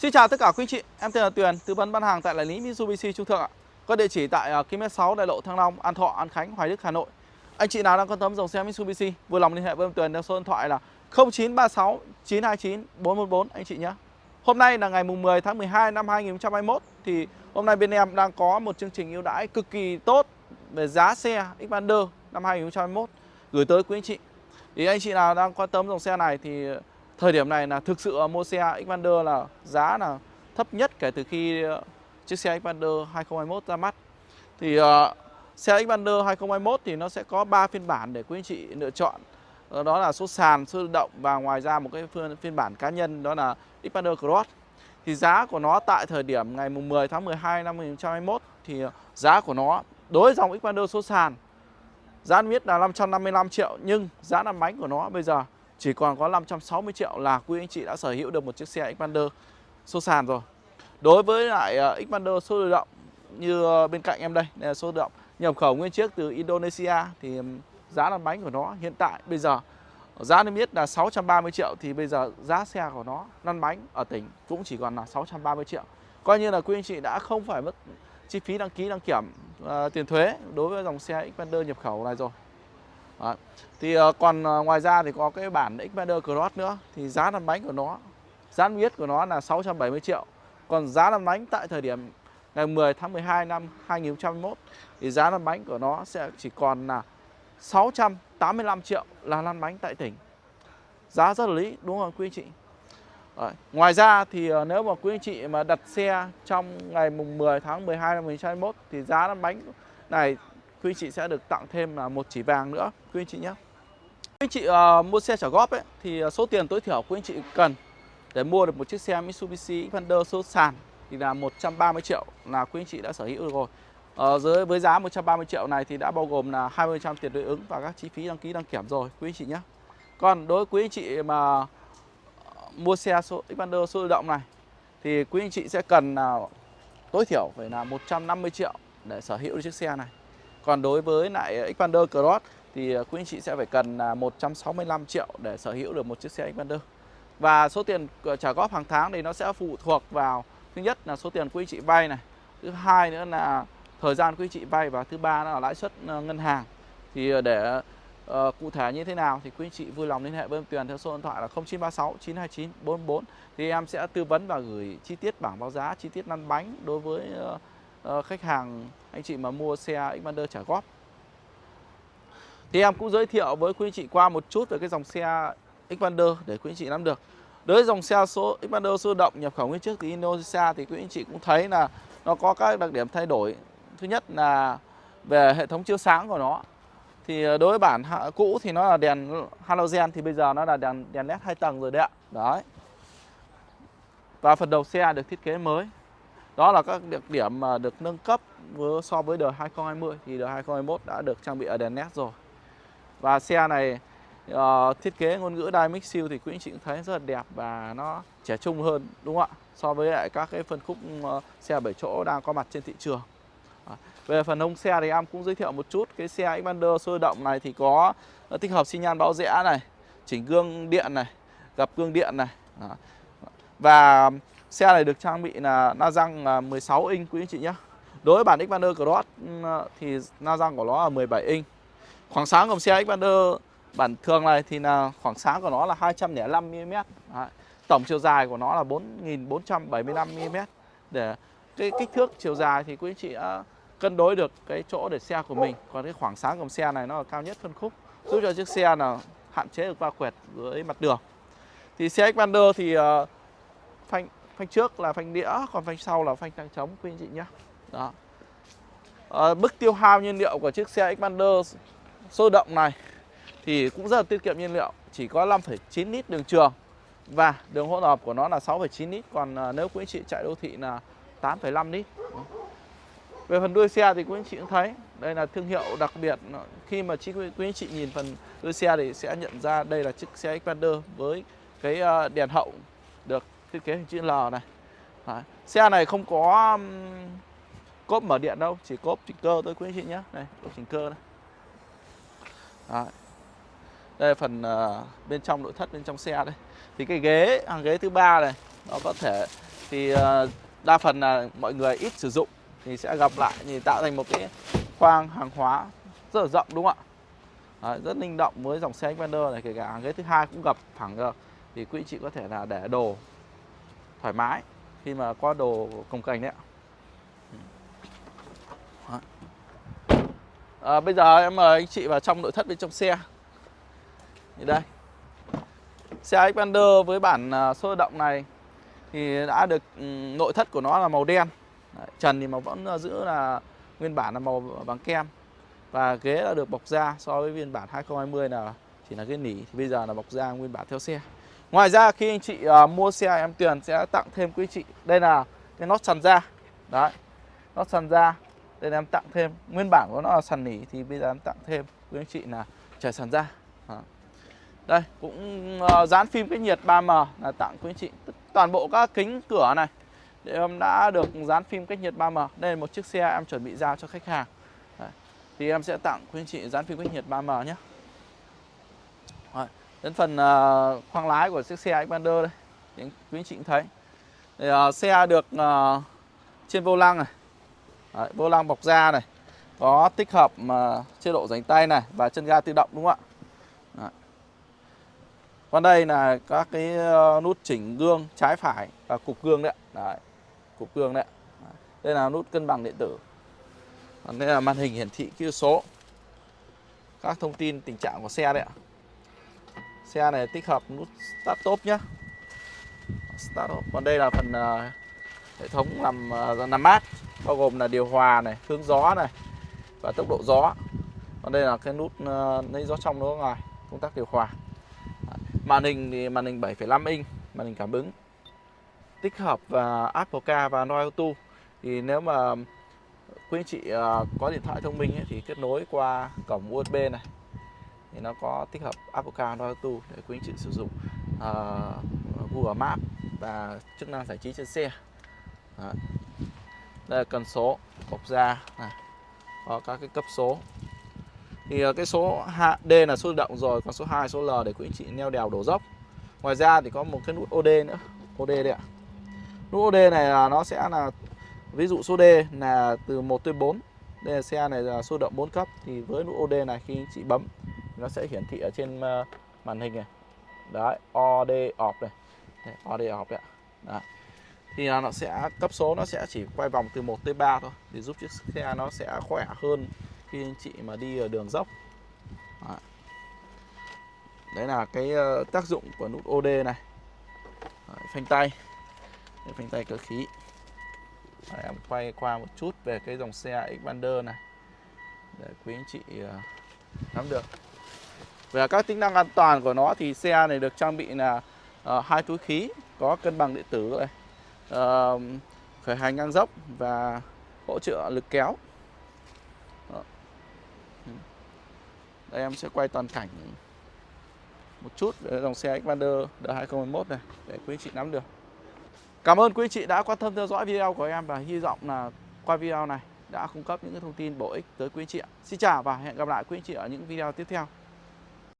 Xin chào tất cả quý anh chị, em tên là Tuyền, tư vấn bán hàng tại đại lý Mitsubishi Trung Thượng ạ. Có địa chỉ tại à, km 6 đại lộ Thăng Long, An Thọ, An Khánh, Hoài Đức, Hà Nội. Anh chị nào đang quan tâm dòng xe Mitsubishi, vui lòng liên hệ với em Tuyền theo số điện thoại là 0936 929 414 anh chị nhé. Hôm nay là ngày mùng 10 tháng 12 năm 2021 thì hôm nay bên em đang có một chương trình ưu đãi cực kỳ tốt về giá xe Xpander năm 2021 gửi tới quý anh chị. Thì anh chị nào đang quan tâm dòng xe này thì thời điểm này là thực sự mua xe Xpander là giá là thấp nhất kể từ khi ờ, chiếc xe Xpander 2021 ra mắt. Thì uh, xe Xpander 2021 thì nó sẽ có 3 phiên bản để quý anh chị lựa chọn. Ờ, đó là số sàn, số động và ngoài ra một cái phiên, phiên bản cá nhân đó là Xpander Cross. Thì giá của nó tại thời điểm ngày 10 tháng 12 năm 2021 thì giá của nó đối với dòng Xpander số sàn giá biết là 555 triệu nhưng giá làm bánh của nó bây giờ chỉ còn có 560 triệu là quý anh chị đã sở hữu được một chiếc xe Xpander số sàn rồi. Đối với lại ờ, Xpander số tự động như ờ, bên cạnh em đây, đây là số tự động nhập khẩu nguyên chiếc từ Indonesia thì giá lăn bánh của nó hiện tại bây giờ giá niêm yết là 630 triệu thì bây giờ giá xe của nó lăn bánh ở tỉnh cũng chỉ còn là 630 triệu. Coi như là quý anh chị đã không phải mất chi phí đăng ký đăng kiểm uh, tiền thuế đối với dòng xe Xpander nhập khẩu này rồi. Đấy. Thì uh, còn uh, ngoài ra thì có cái bản Xpander Cross nữa thì giá lăn bánh của nó giá niêm yết của nó là 670 triệu. Còn giá lăn bánh tại thời điểm ngày 10 tháng 12 năm 2021 thì giá lăn bánh của nó sẽ chỉ còn là 685 triệu là lăn bánh tại tỉnh. Giá rất là lý đúng không quý anh chị? Đấy. Ngoài ra thì ờ, nếu mà quý anh chị mà đặt xe trong ngày mùng 10 tháng 12 năm 2021 thì giá lăn bánh này quý anh chị sẽ được tặng thêm là một chỉ vàng nữa quý anh chị nhé. Quý anh chị uh, mua xe trả góp ấy thì ờ, số tiền tối thiểu quý anh chị cần để mua được một chiếc xe Mitsubishi Xpander số sàn thì là 130 triệu là quý anh chị đã sở hữu được rồi. Ờ, Ở dưới với giá 130 triệu này thì đã bao gồm là 20% tiền đối ứng và các chi phí đăng ký đăng kiểm rồi quý anh chị nhé. Còn đối với quý anh chị mà mua xe số Xpander số tự động này thì quý anh chị sẽ cần là tối thiểu phải là 150 triệu để sở hữu chiếc xe này. Còn đối với lại Xpander Cross thì à, quý anh chị sẽ phải cần à, 165 triệu để sở hữu được một chiếc xe Xpander. Và số tiền à, trả góp hàng tháng thì nó sẽ phụ thuộc vào thứ nhất là số tiền quý anh chị vay này, thứ hai nữa là thời gian quý anh chị vay và thứ ba là lãi suất ờ, ngân hàng. Thì để uh, cụ thể như thế nào thì quý anh chị vui lòng liên hệ với em Tuyền theo số điện thoại là 0936 929 44 thì em sẽ tư vấn và gửi chi tiết bảng báo giá, chi tiết lăn bánh đối với uh, uh, khách hàng anh chị mà mua xe Xpander trả góp. Thì em cũng giới thiệu với quý anh chị qua một chút về cái dòng xe Xpander để quý anh chị nắm được. Đối với dòng xe số Xpander sôi động nhập khẩu nguyên chiếc từ Indonesia thì quý anh chị cũng thấy là nó có các đặc điểm thay đổi. Thứ nhất là về hệ thống chiếu sáng của nó. Thì ờ, đối với bản cũ thì nó là đèn halogen thì bây giờ nó là đèn đèn led hai tầng rồi đấy ạ. Đấy. Và phần đầu xe được thiết kế mới. Đó là các đặc điểm mà được nâng cấp với, so với đời 2020 thì đời 2021 đã được trang bị ở đèn led rồi. Và xe này uh, thiết kế ngôn ngữ Dynamic Seal thì quý anh chị cũng thấy rất là đẹp và nó trẻ trung hơn đúng không ạ? So với lại các cái phân khúc uh, xe 7 chỗ đang có mặt trên thị trường. À, về phần hông xe thì em cũng giới thiệu một chút cái xe Xpander sôi động này thì có ờ, tích hợp xi nhan báo rẽ này, chỉnh gương điện này, gập gương điện này. À. Và xe này được trang bị là na răng 16 inch quý anh chị nhé. Đối với bản Xpander Cross ừ, thì na răng của nó là 17 inch. Khoảng sáng của xe Xpander bản thường này thì là khoảng sáng của nó là 205 mm. Đấy. Tổng chiều dài của nó là 4475 mm. Để cái kích thước chiều dài thì quý anh chị đã cân đối được cái chỗ để xe của mình. Còn cái khoảng sáng của xe này nó là cao nhất phân khúc, giúp cho chiếc xe là hạn chế được va quẹt với mặt đường. Thì xe Xpander thì uh, phanh phanh trước là phanh đĩa, còn phanh sau là phanh tăng trống quý anh chị nhé. Đó. Ờ, à, mức tiêu hao nhiên liệu của chiếc xe Xpander sôi động này thì cũng rất là tiết kiệm nhiên liệu chỉ có 5,9 lít đường trường và đường hỗn hợp của nó là 6,9 lít còn à, nếu quý anh chị chạy đô thị là 8,5 lít về phần đuôi xe thì quý anh chị cũng thấy đây là thương hiệu đặc biệt khi mà chị quý anh chị nhìn phần đuôi xe thì sẽ nhận ra đây là chiếc xe Xpander với cái à, đèn hậu được thiết kế hình chữ L này. Đấy. xe này không có cốp mở điện đâu chỉ cốp chỉnh cơ thôi quý anh chị nhé. Này cốp chỉnh cơ này. Đấy. đây là phần uh, bên trong nội thất bên trong xe đây. Thì cái ghế hàng ghế thứ ba này nó có thể thì uh, đa phần là mọi người ít sử dụng thì sẽ gặp lại thì tạo thành một cái khoang hàng hóa rất là rộng đúng không ạ? Đấy, rất linh động với dòng xe Xpander này kể cả hàng ghế thứ hai cũng gập thẳng được. Thì quý anh chị có thể là để đồ thoải mái khi mà có đồ cồng cành đấy ạ. À, bây giờ em mời anh chị vào trong nội thất bên trong xe. Như đây. Xe Xpander với bản à, số động này thì đã được ừ, nội thất của nó là màu đen. Đấy, trần thì mà vẫn giữ là nguyên bản là màu bằng kem. Và ghế là được bọc da so với phiên bản 2020 là chỉ là ghế nỉ thì bây giờ là bọc da nguyên bản theo xe ngoài ra khi anh chị uh, mua xe em Tuyền sẽ tặng thêm quý chị. Đây là cái nót sàn da. Đấy nót sàn da. Đây là em tặng thêm. Nguyên bản của nó là sàn nỉ thì bây giờ em tặng thêm. Quý anh chị là trải sàn da. Đó. đây cũng uh, dán phim cách nhiệt 3M là tặng quý anh chị. Toàn bộ các kính cửa này để em đã được dán phim cách nhiệt 3M đây là một chiếc xe em chuẩn bị giao cho khách hàng. Đấy. thì em sẽ tặng quý anh chị dán phim cách nhiệt 3M nhé đến phần uh, khoang lái của chiếc xe Xpander đây thì quý anh chị cũng thấy. Thì, uh, xe được uh, trên vô lăng này. Đấy, vô lăng bọc da này. Có tích hợp mà chế độ dành tay này và chân ga tự động đúng không ạ? Đấy. còn đây là các cái nút chỉnh gương trái phải và cục gương đấy, đấy. cục gương đấy đây là nút cân bằng điện tử. Còn đây là màn hình hiển thị kỹ số. Các thông tin tình trạng của xe đấy ạ xe này tích hợp nút start top nhé start top còn đây là phần uh, hệ thống làm uh, làm mát bao gồm là điều hòa này hướng gió này và tốc độ gió. Còn đây là cái nút uh, lấy gió trong gió ngoài công tác điều hòa. Màn hình thì màn hình 7,5 inch màn hình cảm ứng. Tích hợp và Apple Car và Android Auto. Thì nếu mà quý anh chị có điện thoại thông minh ấy, thì kết nối qua cổng USB này thì nó có tích hợp Apple Car Android Auto để quý anh chị sử dụng uh, Google Maps và chức năng giải trí trên xe. Đó. đây là cần số bọc da này có các cái cấp số. Thì ờ, cái số D là số động rồi còn số 2 số L để quý anh chị neo đèo đổ dốc. Ngoài ra thì có một cái nút OD nữa OD đây ạ. Nút OD này là nó sẽ là ví dụ số D là từ 1 tới 4 đây là xe này là số động 4 cấp. Thì với nút OD này khi anh chị bấm nó sẽ hiển thị ở trên ờ, màn hình này. Đấy OD off này. Đấy, OD off đấy ạ. Đấy. thì nó sẽ cấp số nó sẽ chỉ quay vòng từ 1 tới 3 thôi để giúp chiếc xe nó sẽ khỏe hơn khi anh chị mà đi ở đường dốc. Đấy, đấy là cái ờ, tác dụng của nút OD này. Đấy, phanh tay. Đấy, phanh tay cơ khí. Đấy, em quay qua một chút về cái dòng xe Xpander này để quý anh chị ờ, nắm được về các tính năng an toàn của nó thì xe này được trang bị là uh, hai túi khí có cân bằng điện tử này uh, khởi hành ngang dốc và hỗ trợ lực kéo Đó. Ừ. đây em sẽ quay toàn cảnh một chút về dòng xe Xpander D2021 này để quý chị nắm được Cảm ơn quý chị đã quan tâm theo dõi video của em và hy vọng là qua video này đã cung cấp những thông tin bổ ích tới quý chị ạ. Xin chào và hẹn gặp lại quý chị ở những video tiếp theo.